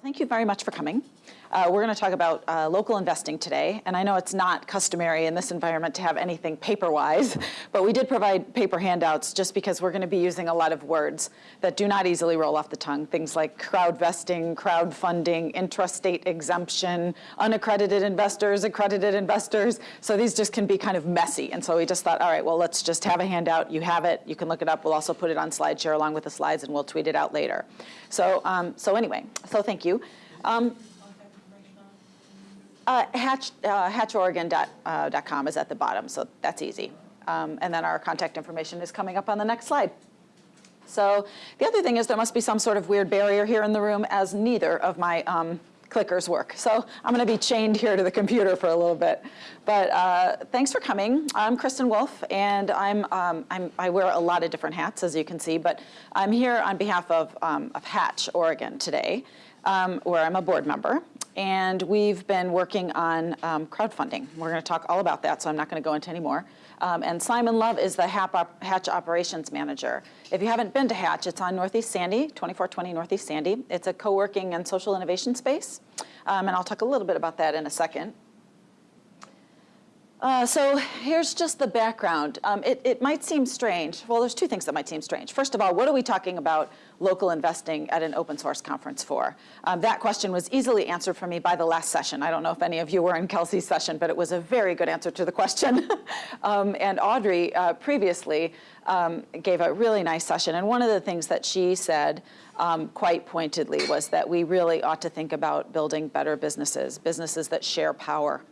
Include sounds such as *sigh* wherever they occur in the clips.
Well, thank you very much for coming. Uh, we're going to talk about uh, local investing today, and I know it's not customary in this environment to have anything paper-wise, *laughs* but we did provide paper handouts just because we're going to be using a lot of words that do not easily roll off the tongue, things like crowdvesting, crowdfunding, intrastate exemption, unaccredited investors, accredited investors, so these just can be kind of messy, and so we just thought, all right, well, let's just have a handout. You have it. You can look it up. We'll also put it on SlideShare along with the slides, and we'll tweet it out later. So, um, so anyway, so thank you. Um, uh, hatch, uh, hatchoregon.com uh, is at the bottom, so that's easy. Um, and then our contact information is coming up on the next slide. So the other thing is there must be some sort of weird barrier here in the room as neither of my um, clickers work. So I'm going to be chained here to the computer for a little bit. But uh, thanks for coming. I'm Kristen Wolf, and I'm, um, I'm, i wear a lot of different hats, as you can see. But I'm here on behalf of, um, of Hatch, Oregon today, um, where I'm a board member and we've been working on um, crowdfunding. We're going to talk all about that, so I'm not going to go into any more. Um, and Simon Love is the Hatch Operations Manager. If you haven't been to Hatch, it's on Northeast Sandy, 2420 Northeast Sandy. It's a co-working and social innovation space, um, and I'll talk a little bit about that in a second. Uh, so here's just the background. Um, it, it, might seem strange. Well, there's two things that might seem strange. First of all, what are we talking about local investing at an open source conference for? Um, that question was easily answered for me by the last session. I don't know if any of you were in Kelsey's session, but it was a very good answer to the question. *laughs* um, and Audrey uh, previously um, gave a really nice session. And one of the things that she said um, quite pointedly was that we really ought to think about building better businesses, businesses that share power.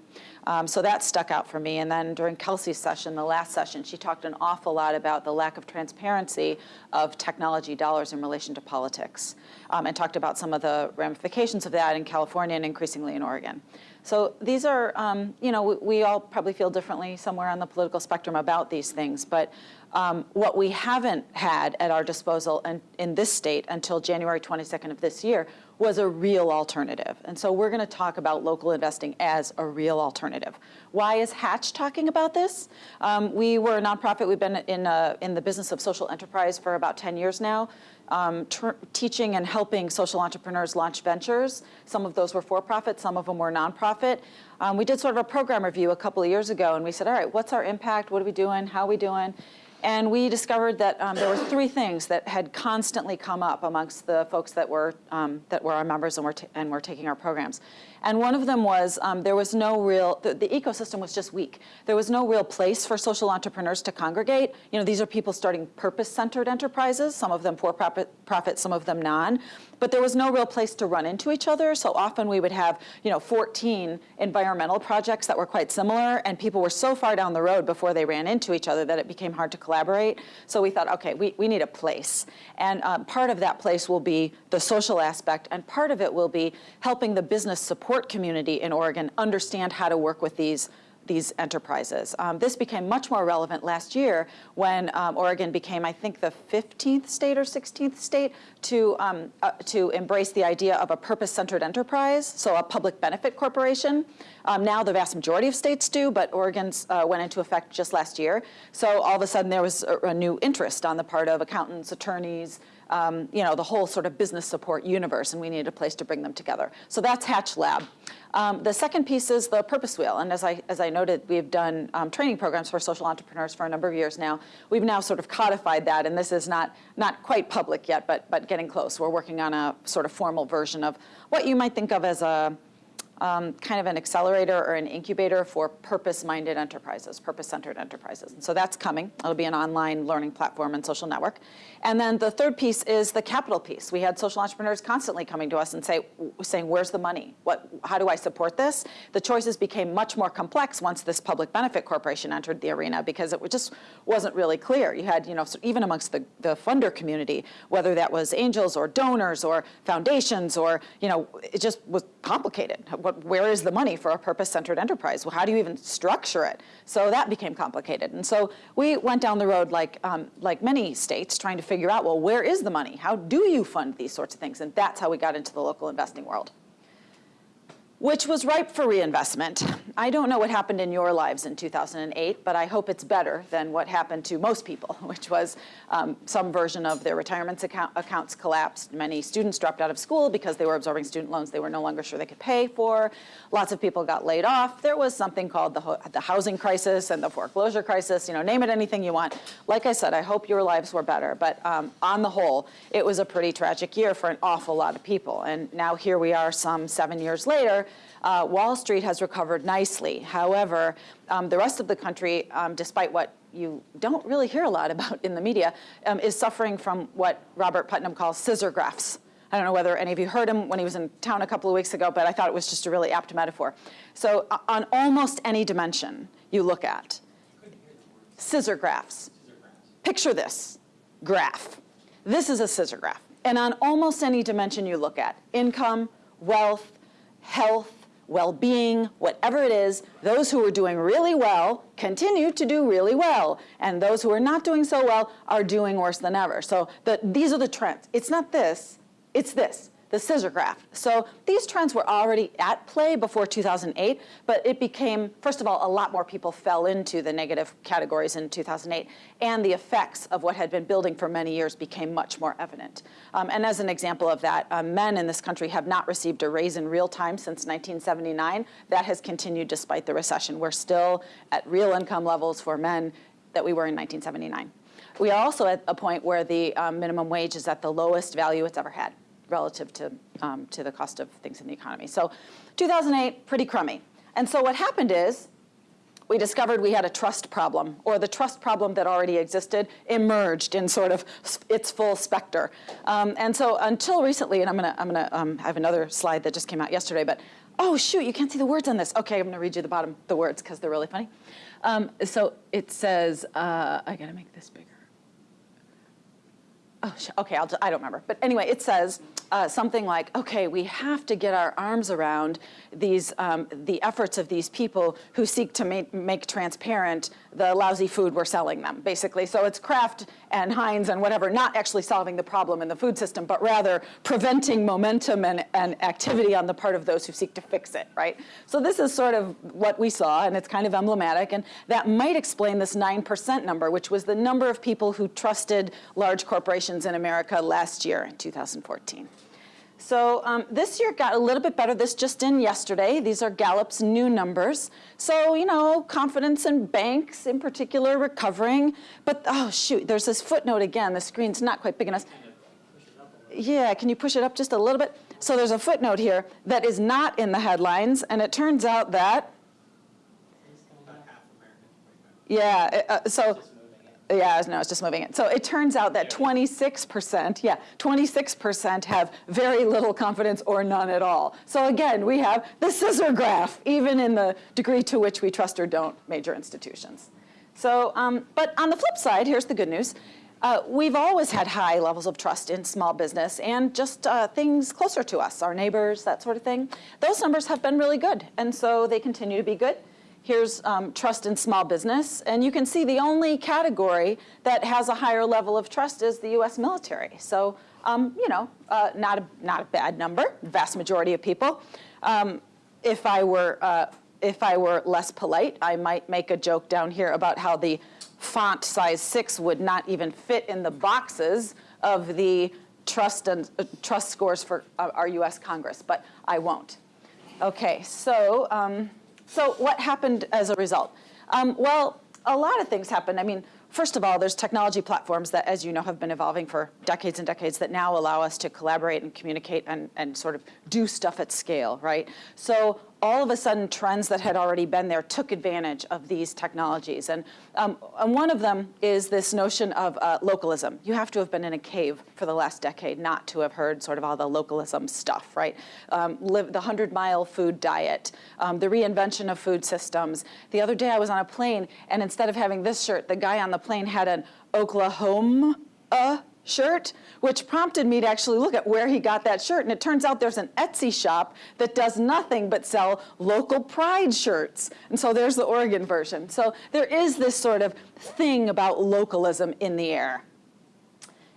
Um, so that stuck out for me. And then during Kelsey's session, the last session, she talked an awful lot about the lack of transparency of technology dollars in relation to politics um, and talked about some of the ramifications of that in California and increasingly in Oregon. So these are, um, you know, we, we, all probably feel differently somewhere on the political spectrum about these things, but um, what we haven't had at our disposal in, in this state until January 22nd of this year was a real alternative. And so we're going to talk about local investing as a real alternative. Why is Hatch talking about this? Um, we were a nonprofit. We've been in, uh, in the business of social enterprise for about 10 years now, um, teaching and helping social entrepreneurs launch ventures. Some of those were for-profit, some of them were nonprofit. Um, we did sort of a program review a couple of years ago, and we said, all right, what's our impact? What are we doing? How are we doing? And we discovered that um, there were three things that had constantly come up amongst the folks that were, um, that were our members and were, and were taking our programs. And one of them was um, there was no real, the, the, ecosystem was just weak. There was no real place for social entrepreneurs to congregate. You know, these are people starting purpose-centered enterprises, some of them for-profit, profit, some of them non. But there was no real place to run into each other. So often we would have, you know, 14 environmental projects that were quite similar, and people were so far down the road before they ran into each other that it became hard to collaborate. So we thought, okay, we, we need a place. And um, part of that place will be the social aspect, and part of it will be helping the business support community in Oregon understand how to work with these these enterprises. Um, this became much more relevant last year when um, Oregon became, I think, the 15th state or 16th state to, um, uh, to embrace the idea of a purpose-centered enterprise, so a public benefit corporation. Um, now the vast majority of states do, but Oregon's uh, went into effect just last year. So all of a sudden there was a, a new interest on the part of accountants, attorneys, um, you know, the whole sort of business support universe, and we needed a place to bring them together. So that's Hatch Lab. Um, the second piece is the purpose wheel, and as I, as I noted, we've done um, training programs for social entrepreneurs for a number of years now. We've now sort of codified that, and this is not, not quite public yet, but, but getting close. We're working on a sort of formal version of what you might think of as a, um, kind of an accelerator or an incubator for purpose-minded enterprises, purpose-centered enterprises. And so that's coming. It'll be an online learning platform and social network. And then the third piece is the capital piece. We had social entrepreneurs constantly coming to us and say, saying, where's the money? What, how do I support this? The choices became much more complex once this public benefit corporation entered the arena because it just wasn't really clear. You had, you know, even amongst the, the funder community, whether that was angels or donors or foundations or, you know, it just was complicated. What, where is the money for a purpose-centered enterprise? Well, how do you even structure it? So that became complicated. And so we went down the road like, um, like many states trying to figure out, well, where is the money? How do you fund these sorts of things? And that's how we got into the local investing world. Which was ripe for reinvestment. I don't know what happened in your lives in 2008, but I hope it's better than what happened to most people, *laughs* which was um, some version of their retirement account accounts collapsed. Many students dropped out of school because they were absorbing student loans they were no longer sure they could pay for. Lots of people got laid off. There was something called the, the housing crisis and the foreclosure crisis, you know, name it anything you want. Like I said, I hope your lives were better, but um, on the whole, it was a pretty tragic year for an awful lot of people. And now here we are some seven years later, uh, Wall Street has recovered nicely. However, um, the rest of the country, um, despite what you don't really hear a lot *laughs* about in the media, um, is suffering from what Robert Putnam calls scissor graphs. I don't know whether any of you heard him when he was in town a couple of weeks ago, but I thought it was just a really apt metaphor. So uh, on almost any dimension you look at, scissor graphs. Picture this graph. This is a scissor graph. And on almost any dimension you look at, income, wealth, health, well-being, whatever it is, those who are doing really well continue to do really well. And those who are not doing so well are doing worse than ever. So the, these are the trends. It's not this, it's this the scissor graph. So these trends were already at play before 2008, but it became, first of all, a lot more people fell into the negative categories in 2008, and the effects of what had been building for many years became much more evident. Um, and as an example of that, um, men in this country have not received a raise in real time since 1979. That has continued despite the recession. We're still at real income levels for men that we were in 1979. We are also at a point where the um, minimum wage is at the lowest value it's ever had relative to, um, to the cost of things in the economy. So 2008, pretty crummy. And so what happened is we discovered we had a trust problem, or the trust problem that already existed emerged in sort of its full specter. Um, and so until recently, and I'm gonna, I'm gonna um, have another slide that just came out yesterday, but oh shoot, you can't see the words on this. Okay, I'm gonna read you the bottom, the words, because they're really funny. Um, so it says, uh, I gotta make this bigger. Oh, okay, I'll, I don't remember. But anyway, it says, uh, something like, okay, we have to get our arms around these, um, the efforts of these people who seek to make, make transparent the lousy food we're selling them, basically. So it's Kraft and Heinz and whatever, not actually solving the problem in the food system, but rather preventing momentum and, and activity on the part of those who seek to fix it, right? So this is sort of what we saw, and it's kind of emblematic, and that might explain this 9% number, which was the number of people who trusted large corporations in America last year in 2014. So um, this year got a little bit better. This just in yesterday. These are Gallup's new numbers. So, you know, confidence in banks in particular recovering. But, oh, shoot, there's this footnote again. The screen's not quite big enough. Yeah, can you push it up just a little bit? So there's a footnote here that is not in the headlines. And it turns out that, yeah, uh, so yeah, no, it's just moving it. So it turns out that 26%, yeah, 26% have very little confidence or none at all. So again, we have the scissor graph, even in the degree to which we trust or don't major institutions. So, um, but on the flip side, here's the good news. Uh, we've always had high levels of trust in small business and just uh, things closer to us, our neighbors, that sort of thing. Those numbers have been really good, and so they continue to be good. Here's um, trust in small business. And you can see the only category that has a higher level of trust is the US military. So, um, you know, uh, not, a, not a bad number, vast majority of people. Um, if, I were, uh, if I were less polite, I might make a joke down here about how the font size six would not even fit in the boxes of the trust and uh, trust scores for uh, our US Congress, but I won't. Okay, so um, so what happened as a result? Um, well, a lot of things happened. I mean, first of all, there's technology platforms that, as you know, have been evolving for decades and decades that now allow us to collaborate and communicate and, and sort of do stuff at scale, right? So all of a sudden trends that had already been there took advantage of these technologies. And, um, and one of them is this notion of uh, localism. You have to have been in a cave for the last decade not to have heard sort of all the localism stuff, right? Um, live, the 100-mile food diet, um, the reinvention of food systems. The other day I was on a plane, and instead of having this shirt, the guy on the plane had an Oklahoma shirt, which prompted me to actually look at where he got that shirt. And it turns out there's an Etsy shop that does nothing but sell local pride shirts. And so there's the Oregon version. So there is this sort of thing about localism in the air.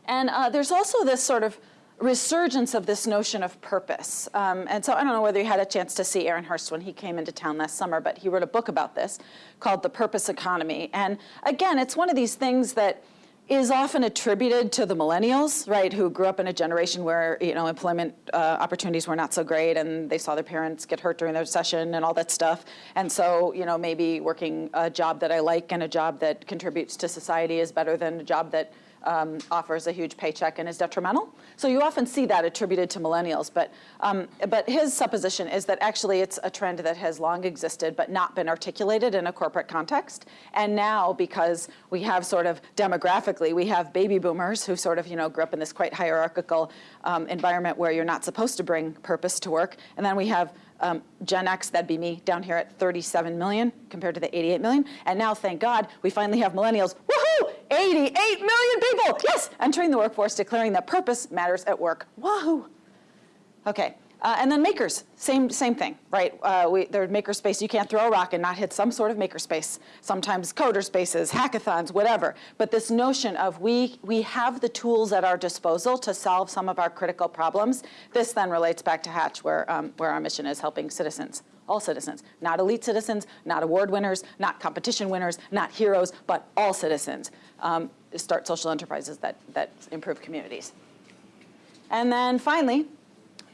And uh, there's also this sort of resurgence of this notion of purpose. Um, and so I don't know whether you had a chance to see Aaron Hurst when he came into town last summer, but he wrote a book about this called The Purpose Economy. And again, it's one of these things that is often attributed to the millennials, right, who grew up in a generation where, you know, employment uh, opportunities were not so great and they saw their parents get hurt during the recession and all that stuff. And so, you know, maybe working a job that I like and a job that contributes to society is better than a job that um, offers a huge paycheck and is detrimental. So you often see that attributed to millennials, but, um, but his supposition is that actually it's a trend that has long existed but not been articulated in a corporate context. And now because we have sort of demographically, we have baby boomers who sort of, you know, grew up in this quite hierarchical um, environment where you're not supposed to bring purpose to work. And then we have um, Gen X, that'd be me, down here at 37 million compared to the 88 million. And now, thank God, we finally have millennials. Woohoo! 88 million people, yes, entering the workforce, declaring that purpose matters at work. Wahoo! Okay, uh, and then makers, same, same thing, right? Uh, we, there's makerspace, you can't throw a rock and not hit some sort of makerspace. Sometimes coder spaces, hackathons, whatever. But this notion of we, we have the tools at our disposal to solve some of our critical problems, this then relates back to Hatch where, um, where our mission is helping citizens, all citizens, not elite citizens, not award winners, not competition winners, not heroes, but all citizens. Um, start social enterprises that, that improve communities. And then finally,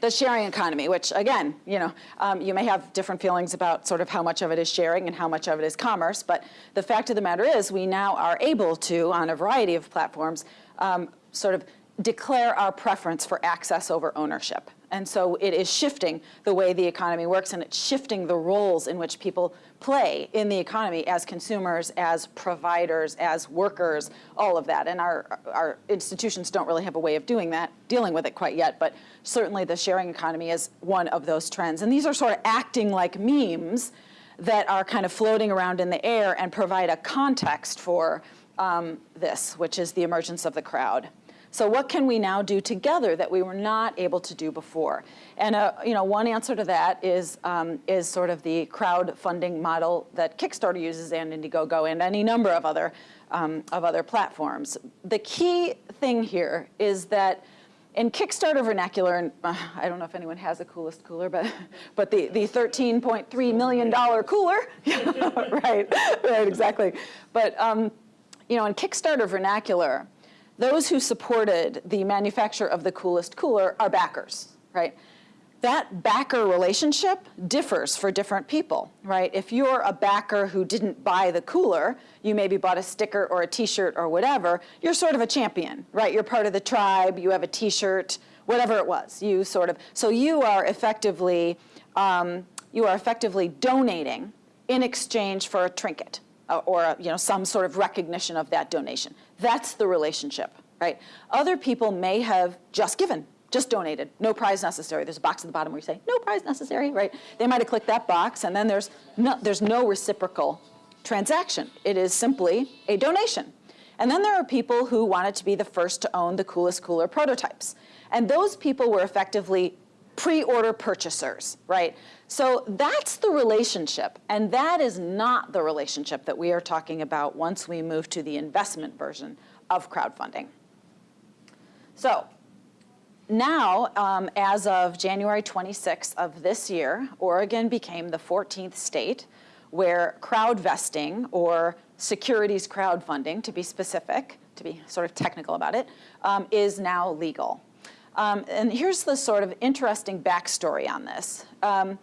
the sharing economy, which again, you know, um, you may have different feelings about sort of how much of it is sharing and how much of it is commerce, but the fact of the matter is we now are able to, on a variety of platforms, um, sort of declare our preference for access over ownership. And so it is shifting the way the economy works and it's shifting the roles in which people play in the economy as consumers, as providers, as workers, all of that. And our, our institutions don't really have a way of doing that, dealing with it quite yet, but certainly the sharing economy is one of those trends. And these are sort of acting like memes that are kind of floating around in the air and provide a context for um, this, which is the emergence of the crowd. So what can we now do together that we were not able to do before? And uh, you know, one answer to that is, um, is sort of the crowdfunding model that Kickstarter uses and Indiegogo and any number of other, um, of other platforms. The key thing here is that in Kickstarter vernacular, and uh, I don't know if anyone has a coolest cooler, but, *laughs* but the, the $13.3 million cooler, *laughs* *laughs* right, right, exactly. But um, you know, in Kickstarter vernacular, those who supported the manufacture of the coolest cooler are backers, right? That backer relationship differs for different people, right? If you're a backer who didn't buy the cooler, you maybe bought a sticker or a t-shirt or whatever, you're sort of a champion, right? You're part of the tribe, you have a t-shirt, whatever it was, you sort of, so you are effectively, um, you are effectively donating in exchange for a trinket uh, or you know, some sort of recognition of that donation. That's the relationship, right? Other people may have just given, just donated, no prize necessary. There's a box at the bottom where you say, no prize necessary, right? They might have clicked that box and then there's no, there's no reciprocal transaction. It is simply a donation. And then there are people who wanted to be the first to own the coolest cooler prototypes. And those people were effectively pre-order purchasers, right? So that's the relationship, and that is not the relationship that we are talking about once we move to the investment version of crowdfunding. So now, um, as of January 26th of this year, Oregon became the 14th state where crowd vesting, or securities crowdfunding to be specific, to be sort of technical about it, um, is now legal. Um, and here's the sort of interesting backstory on this. Um,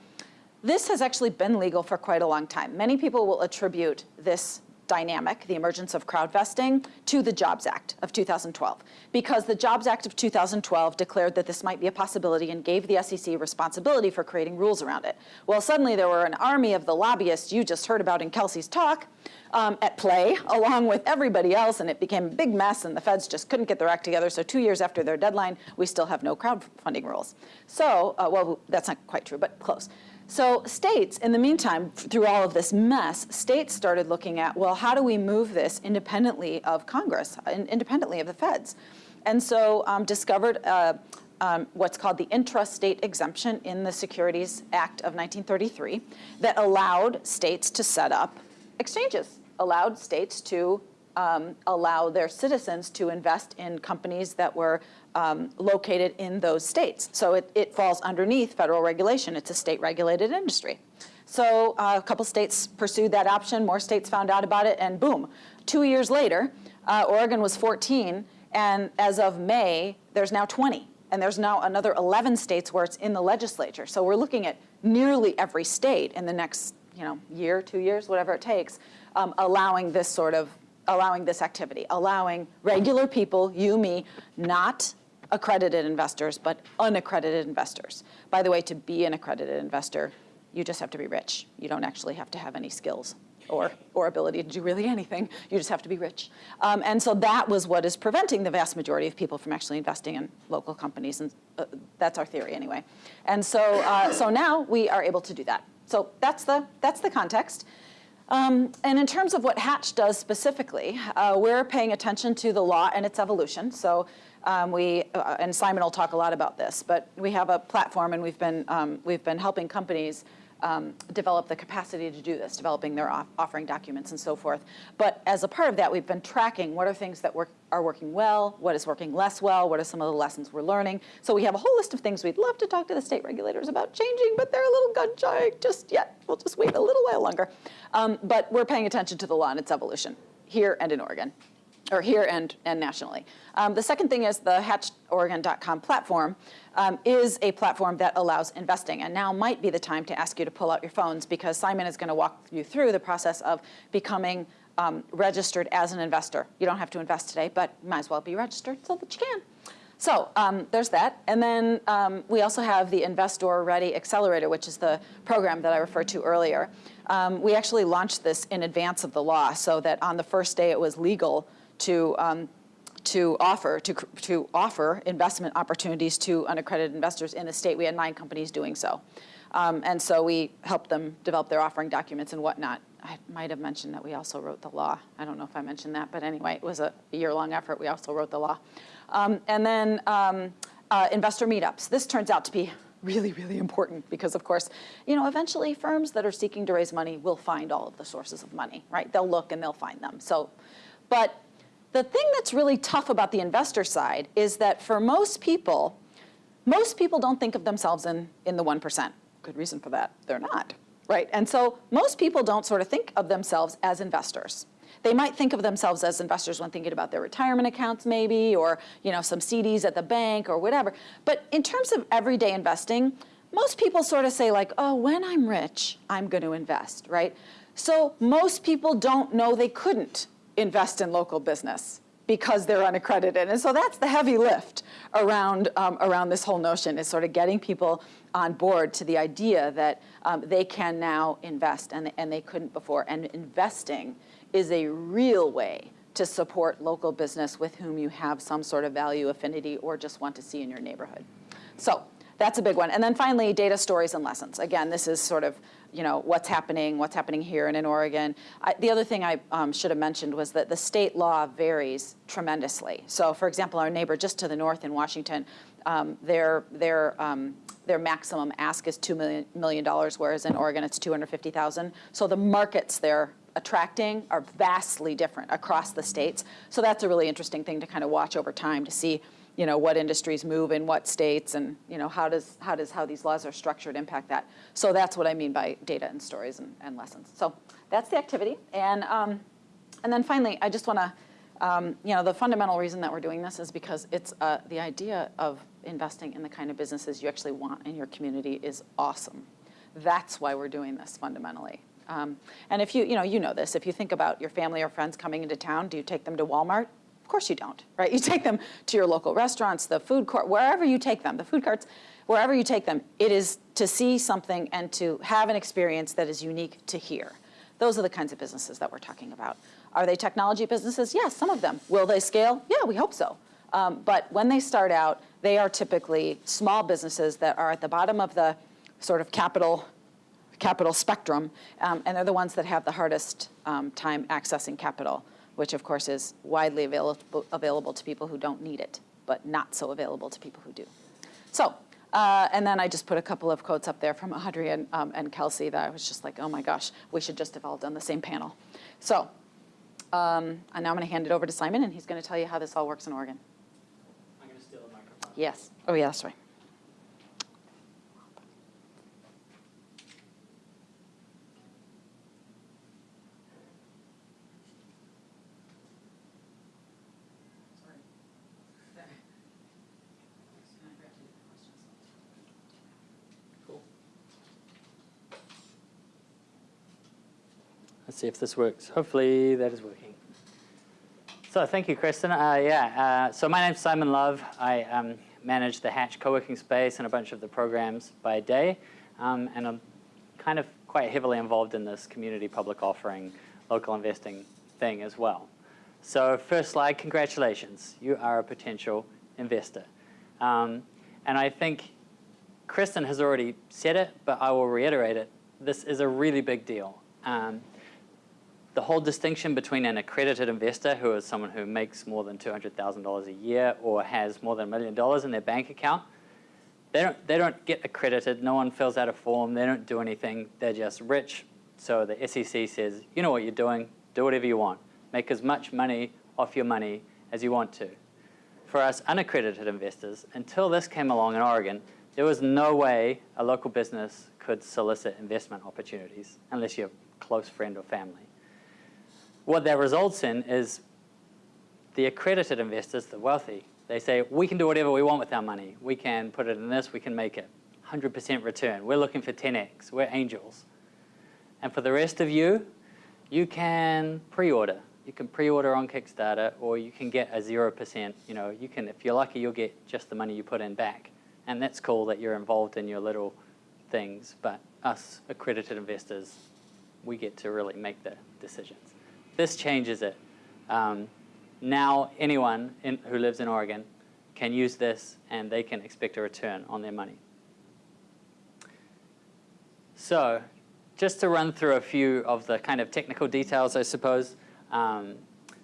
this has actually been legal for quite a long time. Many people will attribute this dynamic, the emergence of crowd vesting, to the Jobs Act of 2012. Because the Jobs Act of 2012 declared that this might be a possibility and gave the SEC responsibility for creating rules around it. Well, suddenly there were an army of the lobbyists you just heard about in Kelsey's talk um, at play, *laughs* along with everybody else, and it became a big mess, and the feds just couldn't get their act together. So two years after their deadline, we still have no crowdfunding rules. So, uh, well, that's not quite true, but close. So states, in the meantime, through all of this mess, states started looking at, well, how do we move this independently of Congress, independently of the feds? And so um, discovered uh, um, what's called the intrastate exemption in the Securities Act of 1933 that allowed states to set up exchanges, allowed states to um, allow their citizens to invest in companies that were um, located in those states. So it, it falls underneath federal regulation. It's a state-regulated industry. So uh, a couple states pursued that option, more states found out about it, and boom. Two years later, uh, Oregon was 14, and as of May, there's now 20. And there's now another 11 states where it's in the legislature. So we're looking at nearly every state in the next you know, year, two years, whatever it takes, um, allowing this sort of, allowing this activity, allowing regular people, you, me, not accredited investors, but unaccredited investors. By the way, to be an accredited investor, you just have to be rich. You don't actually have to have any skills or, or ability to do really anything. You just have to be rich. Um, and so that was what is preventing the vast majority of people from actually investing in local companies. And uh, that's our theory anyway. And so, uh, so now we are able to do that. So that's the, that's the context. Um, and in terms of what Hatch does specifically, uh, we're paying attention to the law and its evolution. So um, we, uh, and Simon will talk a lot about this, but we have a platform and we've been, um, we've been helping companies um, develop the capacity to do this, developing their off offering documents and so forth. But as a part of that, we've been tracking what are things that work, are working well, what is working less well, what are some of the lessons we're learning. So we have a whole list of things we'd love to talk to the state regulators about changing, but they're a little gun shy just yet. We'll just wait a little while longer. Um, but we're paying attention to the law and its evolution here and in Oregon or here and, and nationally. Um, the second thing is the hatchoregon.com platform um, is a platform that allows investing. And now might be the time to ask you to pull out your phones because Simon is going to walk you through the process of becoming um, registered as an investor. You don't have to invest today, but might as well be registered so that you can. So um, there's that. And then um, we also have the Investor Ready Accelerator, which is the program that I referred to earlier. Um, we actually launched this in advance of the law so that on the first day it was legal to um, to offer to, to offer investment opportunities to unaccredited investors in the state. We had nine companies doing so. Um, and so we helped them develop their offering documents and whatnot. I might have mentioned that we also wrote the law. I don't know if I mentioned that, but anyway, it was a year-long effort. We also wrote the law. Um, and then um, uh, investor meetups. This turns out to be really, really important because, of course, you know, eventually firms that are seeking to raise money will find all of the sources of money, right? They'll look and they'll find them. So, but the thing that's really tough about the investor side is that for most people, most people don't think of themselves in, in the 1%. Good reason for that, they're not, right? And so most people don't sort of think of themselves as investors. They might think of themselves as investors when thinking about their retirement accounts maybe, or you know, some CDs at the bank or whatever. But in terms of everyday investing, most people sort of say like, oh, when I'm rich, I'm going to invest, right? So most people don't know they couldn't invest in local business because they're unaccredited. And so that's the heavy lift around, um, around this whole notion is sort of getting people on board to the idea that um, they can now invest and, and they couldn't before. And investing is a real way to support local business with whom you have some sort of value affinity or just want to see in your neighborhood. So that's a big one. And then finally, data stories and lessons. Again, this is sort of you know, what's happening, what's happening here and in Oregon. I, the other thing I um, should have mentioned was that the state law varies tremendously. So for example, our neighbor just to the north in Washington, um, their, their, um, their maximum ask is $2 million, million, whereas in Oregon it's 250,000. So the markets they're attracting are vastly different across the states. So that's a really interesting thing to kind of watch over time to see you know, what industries move in what states and, you know, how does, how does how these laws are structured impact that. So that's what I mean by data and stories and, and lessons. So that's the activity. And, um, and then finally, I just want to, um, you know, the fundamental reason that we're doing this is because it's uh, the idea of investing in the kind of businesses you actually want in your community is awesome. That's why we're doing this fundamentally. Um, and if you, you know, you know this, if you think about your family or friends coming into town, do you take them to Walmart? Of course you don't, right? You take them to your local restaurants, the food court, wherever you take them, the food carts, wherever you take them, it is to see something and to have an experience that is unique to here. Those are the kinds of businesses that we're talking about. Are they technology businesses? Yes, some of them. Will they scale? Yeah, we hope so. Um, but when they start out, they are typically small businesses that are at the bottom of the sort of capital capital spectrum, um, and they're the ones that have the hardest um, time accessing capital which of course is widely available, available to people who don't need it, but not so available to people who do. So, uh, and then I just put a couple of quotes up there from Audrey and, um, and Kelsey that I was just like, oh my gosh, we should just have all done the same panel. So, um, and now I'm going to hand it over to Simon, and he's going to tell you how this all works in Oregon. I'm to steal the microphone. Yes. Oh, yeah, that's right. Let's see if this works. Hopefully that is working. So thank you, Kristen. Uh, yeah, uh, so my name's Simon Love. I um, manage the Hatch co-working space and a bunch of the programs by day. Um, and I'm kind of quite heavily involved in this community public offering, local investing thing as well. So first slide, congratulations. You are a potential investor. Um, and I think Kristen has already said it, but I will reiterate it. This is a really big deal. Um, the whole distinction between an accredited investor, who is someone who makes more than $200,000 a year or has more than a million dollars in their bank account, they don't, they don't get accredited. No one fills out a form. They don't do anything. They're just rich. So the SEC says, you know what you're doing. Do whatever you want. Make as much money off your money as you want to. For us unaccredited investors, until this came along in Oregon, there was no way a local business could solicit investment opportunities unless you're a close friend or family what that results in is the accredited investors, the wealthy, they say, we can do whatever we want with our money. We can put it in this, we can make it 100% return. We're looking for 10x, we're angels. And for the rest of you, you can pre-order. You can pre-order on Kickstarter or you can get a 0%, you know, you can, if you're lucky, you'll get just the money you put in back. And that's cool that you're involved in your little things, but us accredited investors, we get to really make the decisions. This changes it. Um, now anyone in, who lives in Oregon can use this and they can expect a return on their money. So just to run through a few of the kind of technical details, I suppose. Um,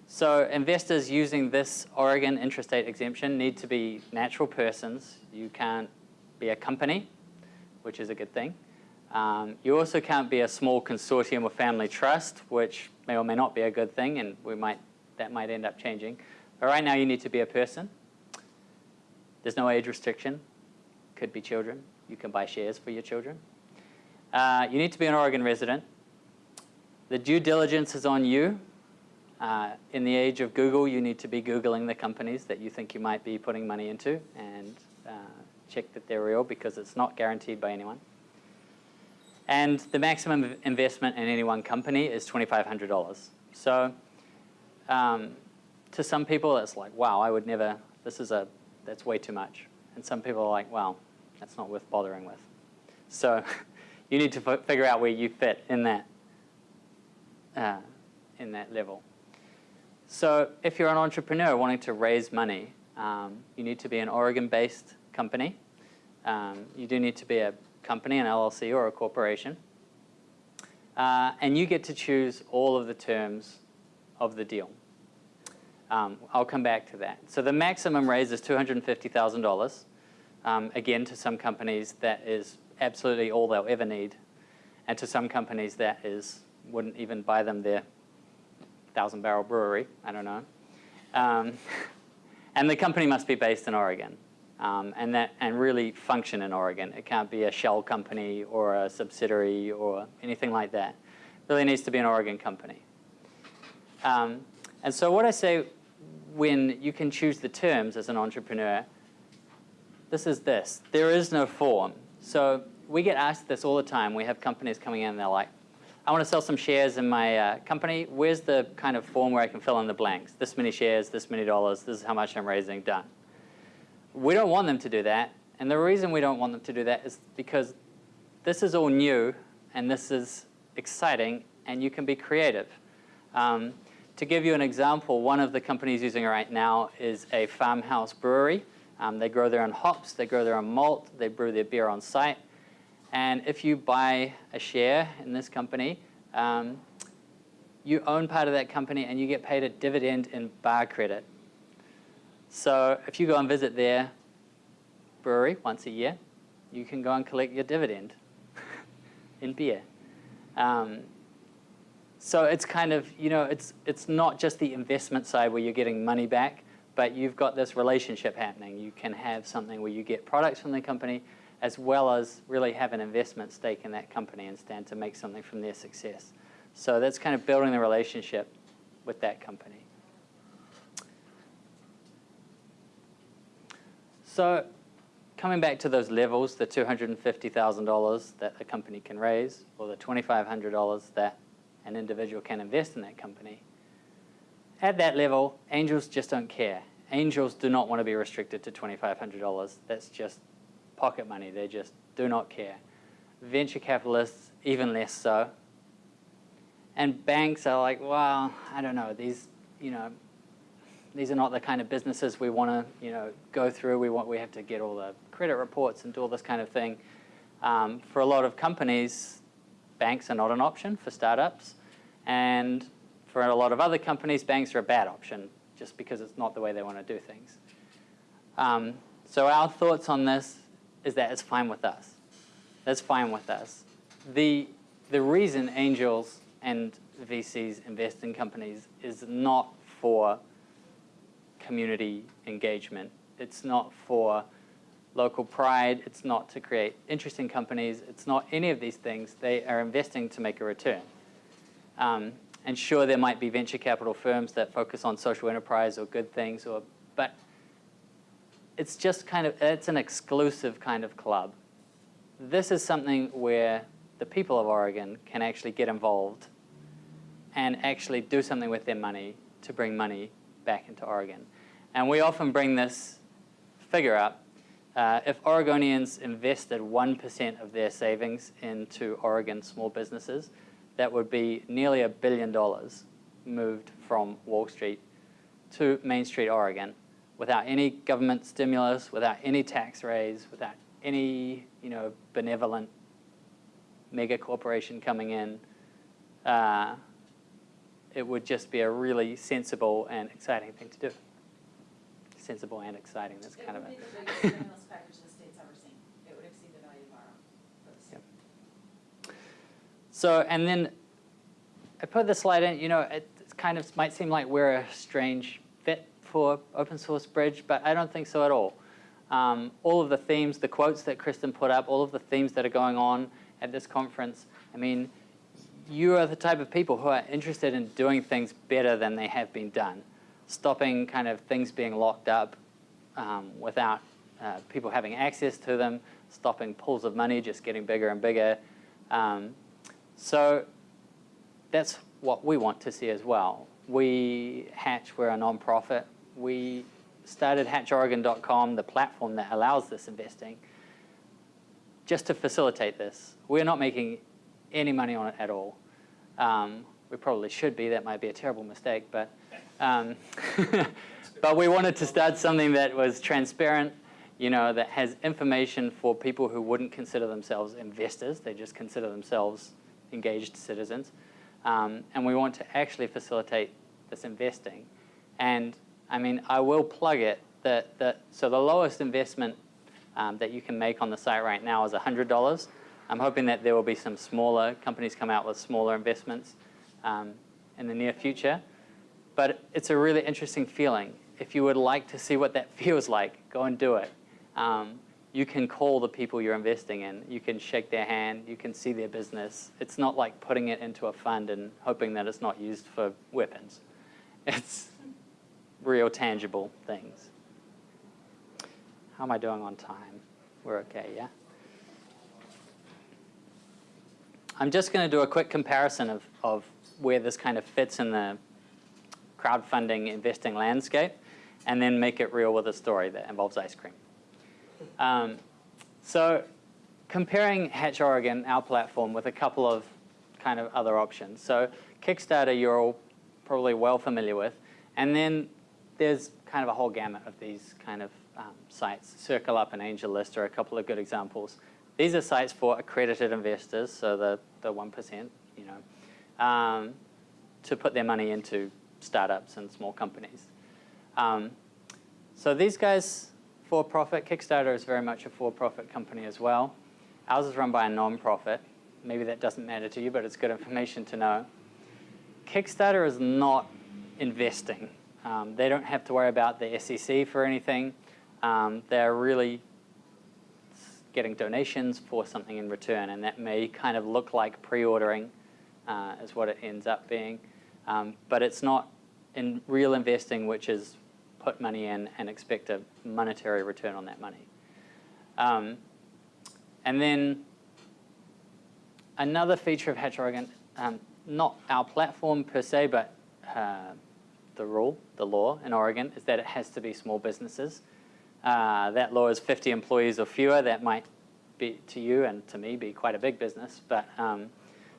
so investors using this Oregon intrastate exemption need to be natural persons. You can't be a company, which is a good thing. Um, you also can't be a small consortium or family trust, which may or may not be a good thing, and we might, that might end up changing. But right now you need to be a person. There's no age restriction. Could be children. You can buy shares for your children. Uh, you need to be an Oregon resident. The due diligence is on you. Uh, in the age of Google, you need to be Googling the companies that you think you might be putting money into and uh, check that they're real because it's not guaranteed by anyone. And the maximum investment in any one company is $2,500. So um, to some people, it's like, wow, I would never, this is a, that's way too much. And some people are like, well, that's not worth bothering with. So *laughs* you need to figure out where you fit in that, uh, in that level. So if you're an entrepreneur wanting to raise money, um, you need to be an Oregon-based company. Um, you do need to be a company, an LLC or a corporation. Uh, and you get to choose all of the terms of the deal. Um, I'll come back to that. So the maximum raise is $250,000. Um, again, to some companies, that is absolutely all they'll ever need. And to some companies, that is wouldn't even buy them their thousand barrel brewery. I don't know. Um, *laughs* and the company must be based in Oregon um, and, that, and really function in Oregon. It can't be a shell company or a subsidiary or anything like that. It really needs to be an Oregon company. Um, and so what I say when you can choose the terms as an entrepreneur, this is this. There is no form. So we get asked this all the time. We have companies coming in and they're like, I want to sell some shares in my uh, company. Where's the kind of form where I can fill in the blanks? This many shares, this many dollars, this is how much I'm raising, done. We don't want them to do that. And the reason we don't want them to do that is because this is all new and this is exciting and you can be creative. Um, to give you an example, one of the companies using it right now is a farmhouse brewery. Um, they grow their own hops, they grow their own malt, they brew their beer on site. And if you buy a share in this company, um, you own part of that company and you get paid a dividend in bar credit. So if you go and visit their brewery once a year, you can go and collect your dividend *laughs* in beer. Um, so it's kind of, you know, it's, it's not just the investment side where you're getting money back, but you've got this relationship happening. You can have something where you get products from the company as well as really have an investment stake in that company and stand to make something from their success. So that's kind of building the relationship with that company. So coming back to those levels, the $250,000 that a company can raise or the $2,500 that an individual can invest in that company, at that level, angels just don't care. Angels do not want to be restricted to $2,500. That's just pocket money. They just do not care. Venture capitalists, even less so. And banks are like, well, I don't know, these, you know, these are not the kind of businesses we want to, you know, go through. We want, we have to get all the credit reports and do all this kind of thing. Um, for a lot of companies, banks are not an option for startups. And for a lot of other companies, banks are a bad option just because it's not the way they want to do things. Um, so our thoughts on this is that it's fine with us. That's fine with us. The, the reason angels and VCs invest in companies is not for community engagement. It's not for local pride. It's not to create interesting companies. It's not any of these things. They are investing to make a return. Um, and sure, there might be venture capital firms that focus on social enterprise or good things, or, but it's just kind of, it's an exclusive kind of club. This is something where the people of Oregon can actually get involved and actually do something with their money to bring money back into Oregon. And we often bring this figure up. Uh, if Oregonians invested 1% of their savings into Oregon small businesses, that would be nearly a billion dollars moved from Wall Street to Main Street, Oregon, without any government stimulus, without any tax raise, without any you know, benevolent mega corporation coming in. Uh, it would just be a really sensible and exciting thing to do. Sensible and exciting, that's kind of It a... would be the biggest stimulus package the state's ever seen. It would exceed the value of our, for. So, and then I put this slide in, you know, it kind of might seem like we're a strange fit for open source bridge, but I don't think so at all. Um, all of the themes, the quotes that Kristen put up, all of the themes that are going on at this conference, I mean, you are the type of people who are interested in doing things better than they have been done, stopping kind of things being locked up um, without uh, people having access to them, stopping pools of money just getting bigger and bigger. Um, so that's what we want to see as well. We, Hatch, we're a nonprofit. We started hatchoregon.com, the platform that allows this investing, just to facilitate this. We're not making any money on it at all. Um, we probably should be. That might be a terrible mistake, but um, *laughs* but we wanted to start something that was transparent, you know, that has information for people who wouldn't consider themselves investors. They just consider themselves engaged citizens. Um, and we want to actually facilitate this investing. And I mean, I will plug it that, that so the lowest investment um, that you can make on the site right now is $100. I'm hoping that there will be some smaller companies come out with smaller investments um, in the near future. But it's a really interesting feeling. If you would like to see what that *laughs* feels like, go and do it. Um, you can call the people you're investing in. You can shake their hand. You can see their business. It's not like putting it into a fund and hoping that it's not used for weapons. *laughs* It's real tangible things. How am I doing on time? We're okay, yeah? I'm just going to do a quick comparison of, of where this kind of fits in the crowdfunding investing landscape and then make it real with a story that involves ice cream. Um, so comparing Hatch Oregon, our platform, with a couple of kind of other options. So Kickstarter, you're all probably well familiar with. And then there's kind of a whole gamut of these kind of um, sites. CircleUp and AngelList are a couple of good examples. These are sites for accredited investors, so the, the 1%, you know, um, to put their money into startups and small companies. Um, so these guys, for-profit, Kickstarter is very much a for-profit company as well. Ours is run by a non-profit. Maybe that doesn't matter to you, but it's good information to know. Kickstarter is not investing Um, they don't have to worry about the SEC for anything. Um, they're really getting donations for something in return, and that may kind of look like pre-ordering uh, is what it ends up being. Um, but it's not in real investing, which is put money in and expect a monetary return on that money. Um, and then another feature of Hatch Oregon, um, not our platform per se, but uh, the rule, the law in Oregon, is that it has to be small businesses. Uh, that law is 50 employees or fewer. That might be to you and to me be quite a big business, but um,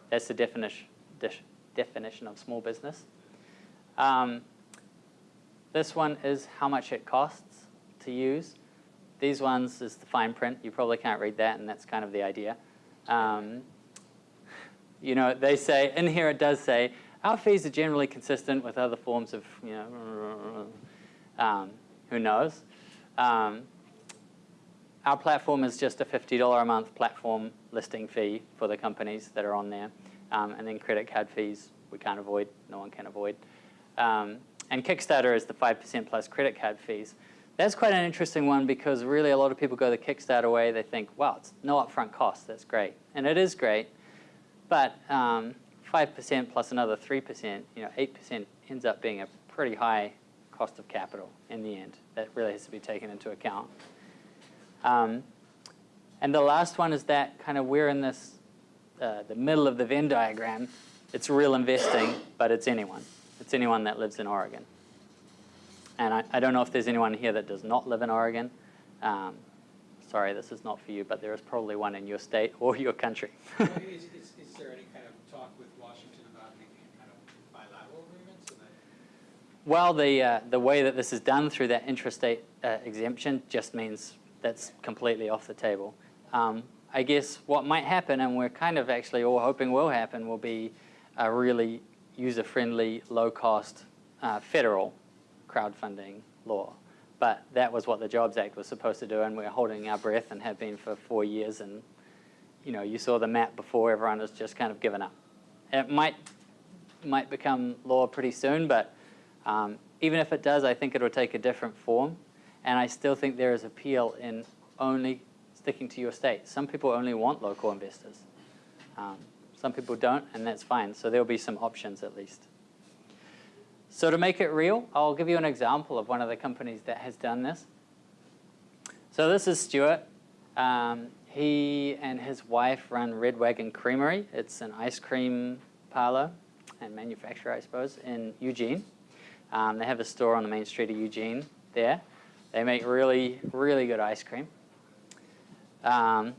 that's the definition, definition of small business. Um, this one is how much it costs to use. These ones is the fine print. You probably can't read that, and that's kind of the idea. Um, you know, they say, in here it does say, our fees are generally consistent with other forms of, you know, um, who knows. Um, our platform is just a $50 a month platform listing fee for the companies that are on there. Um, and then credit card fees we can't avoid, no one can avoid. Um, and Kickstarter is the 5% plus credit card fees. That's quite an interesting one because really a lot of people go the Kickstarter way. They think, wow, it's no upfront cost. That's great. And it is great. But 5% um, plus another 3%, you know, 8% ends up being a pretty high cost of capital in the end. That really has to be taken into account. Um, and the last one is that kind of we're in this, uh, the middle of the Venn diagram. It's real investing, but it's anyone. It's anyone that lives in Oregon. And I, I don't know if there's anyone here that does not live in Oregon. Um, sorry, this is not for you, but there is probably one in your state or your country. is, is, is, there any kind of talk with Washington about making kind of bilateral agreements? So well, the, uh, the way that this is done through that intrastate uh, exemption just means that's completely off the table. Um, I guess what might happen, and we're kind of actually all hoping will happen, will be a really user-friendly, low-cost uh, federal crowdfunding law. But that was what the Jobs Act was supposed to do, and we're holding our breath and have been for four years. And you know, you saw the map before; everyone has just kind of given up. It might might become law pretty soon, but um, even if it does, I think it will take a different form. And I still think there is appeal in only sticking to your state. Some people only want local investors. Um, some people don't, and that's fine. So there'll be some options at least. So to make it real, I'll give you an example of one of the companies that has done this. So this is Stuart. Um, he and his wife run Red Wagon Creamery. It's an ice cream parlor and manufacturer, I suppose, in Eugene. Um, they have a store on the main street of Eugene there. They make really, really good ice cream. Um,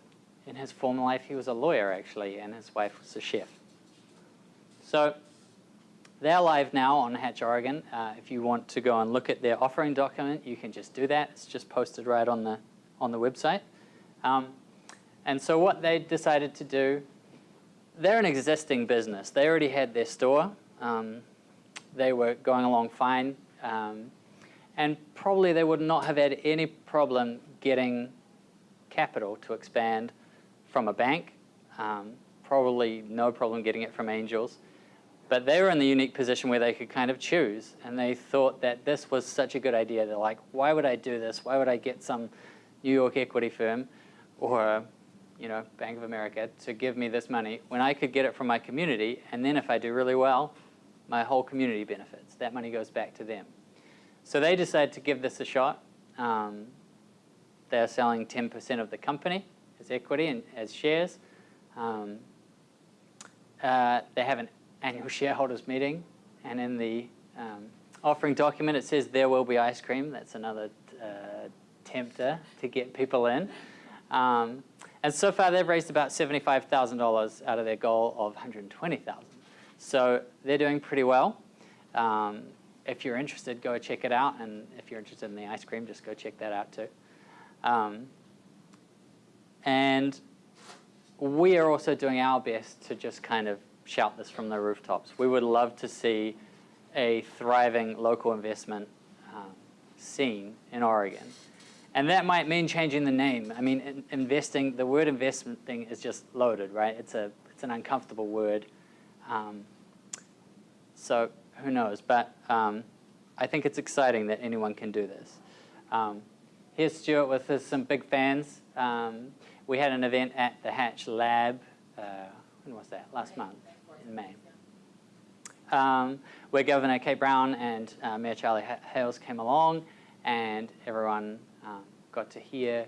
in his former life, he was a lawyer, actually, and his wife was a chef. So they're live now on Hatch Oregon. Uh, if you want to go and look at their offering document, you can just do that. It's just posted right on the, on the website. Um, and so what they decided to do, they're an existing business. They already had their store. Um, they were going along fine. Um, and probably they would not have had any problem getting capital to expand from a bank, um, probably no problem getting it from angels. But they were in the unique position where they could kind of choose, and they thought that this was such a good idea. They're like, why would I do this? Why would I get some New York equity firm or you know, Bank of America to give me this money when I could get it from my community, and then if I do really well, my whole community benefits. That money goes back to them. So they decided to give this a shot. Um, they're selling 10% of the company as equity and as shares. Um, uh, they have an annual shareholders meeting, and in the um, offering document it says there will be ice cream. That's another uh, tempter to get people in. Um, and so far they've raised about $75,000 out of their goal of 120,000. So they're doing pretty well. Um, if you're interested, go check it out. And if you're interested in the ice cream, just go check that out too. Um, and we are also doing our best to just kind of shout this from the rooftops. We would love to see a thriving local investment um, scene in Oregon. And that might mean changing the name. I mean, in, investing, the word investment thing is just loaded, right? It's, a, it's an uncomfortable word. Um, so who knows? But um, I think it's exciting that anyone can do this. Um, here's Stuart with his, some big fans. Um, we had an event at the Hatch Lab, uh, when was that? Last month, in May. Um, where Governor Kate Brown and uh, Mayor Charlie Hales came along, and everyone um, got to hear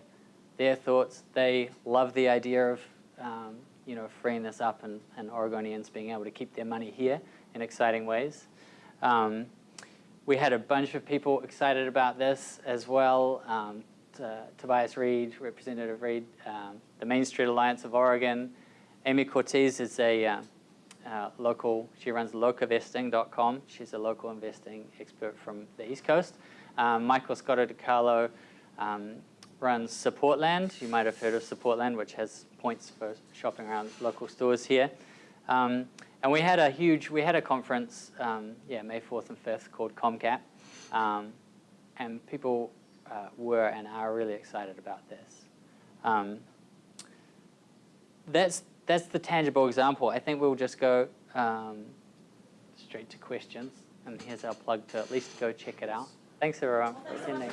their thoughts. They love the idea of um, you know freeing this up and, and Oregonians being able to keep their money here in exciting ways. Um, we had a bunch of people excited about this as well. Um, Tobias Read, Representative Read, um, the Main Street Alliance of Oregon. Amy Cortese is a uh, uh, local, she runs locavesting.com. She's a local investing expert from the East Coast. Um, Michael Scotto DiCarlo um, runs Supportland. You might have heard of Supportland, which has points for shopping around local stores here. Um, and we had a huge, we had a conference, um, yeah, May 4th and 5th called ComCap. Um, and people uh, were and are really excited about this. Um, that's, that's the tangible example. I think we'll just go um, straight to questions. And here's our plug to at least go check it out. Thanks everyone for attending.